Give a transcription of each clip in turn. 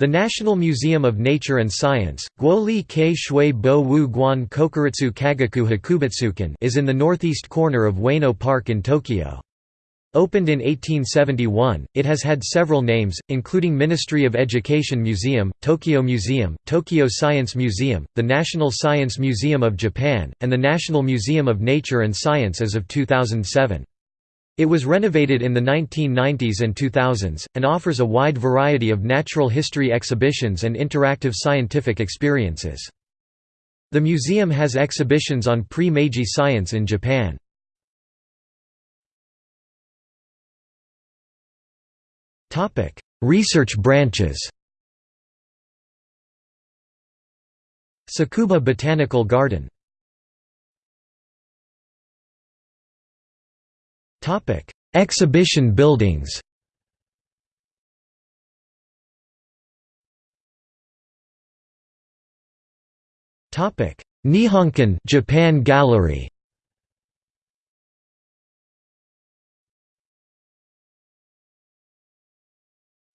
The National Museum of Nature and Science Guoli Kei Shui Bo Wu Guan Kokuritsu Kagaku Hakubutsukan is in the northeast corner of Ueno Park in Tokyo. Opened in 1871, it has had several names, including Ministry of Education Museum, Tokyo Museum, Tokyo Science Museum, the National Science Museum of Japan, and the National Museum of Nature and Science as of 2007. It was renovated in the 1990s and 2000s, and offers a wide variety of natural history exhibitions and interactive scientific experiences. The museum has exhibitions on pre-Meiji science in Japan. Research branches Tsukuba Botanical Garden Topic: Exhibition buildings. Topic: Nihonkan Japan Gallery.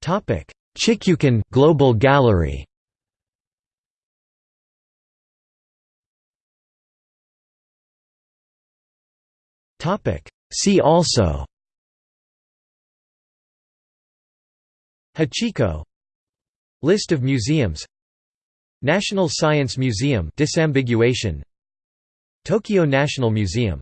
Topic: Chikyukan Global Gallery. Topic: See also Hachiko. List of museums National Science Museum disambiguation. Tokyo National Museum